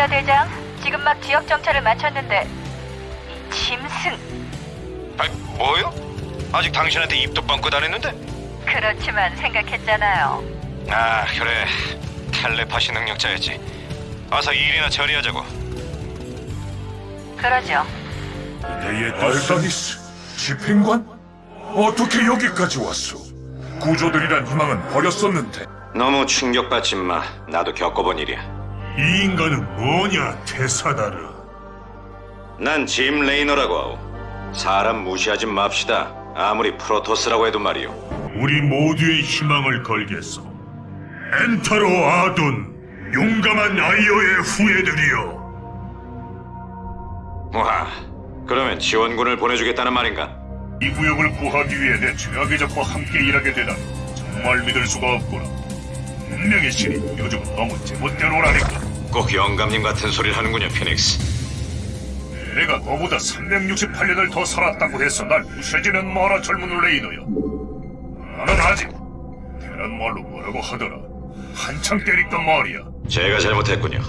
레이너 대장, 지금 막 지역 정찰을 마쳤는데 이 짐승 아, 뭐요? 아직 당신한테 입도 뻥끗 안 했는데? 그렇지만 생각했잖아요. 아, 그래. 텔레파시 능력자였지. 어서 일이나 처리하자고. 그러죠. 알다리스, 집행관? 어떻게 여기까지 왔소? 구조되리란 희망은 버렸었는데 너무 충격받지 마. 나도 겪어본 일이야. 이 인간은 뭐냐, 테사다르? 난 짐 레이너라고 하오. 사람 무시하지 맙시다. 아무리 프로토스라고 해도 말이오. 우리 모두의 희망을 걸겠소. 엔 타로 아둔, 용감한 아이어의 후예들이여. 와, 그러면 지원군을 보내주겠다는 말인가? 이 구역을 구하기 위해 내 최악의 적과 함께 일하게 되다니 정말 믿을 수가 없구나. 분명히 신이 요즘 너무 제멋대로라니까. 꼭 영감님 같은 소리를 하는군요, 피닉스. 내가 너보다 368년을 더 살았다고 해서 날 무시하지는 마라 젊은 레이너여. 나는 아직 대란 말로 뭐라고 하더라. 한창 때리던 말이야. 제가 잘못했군요.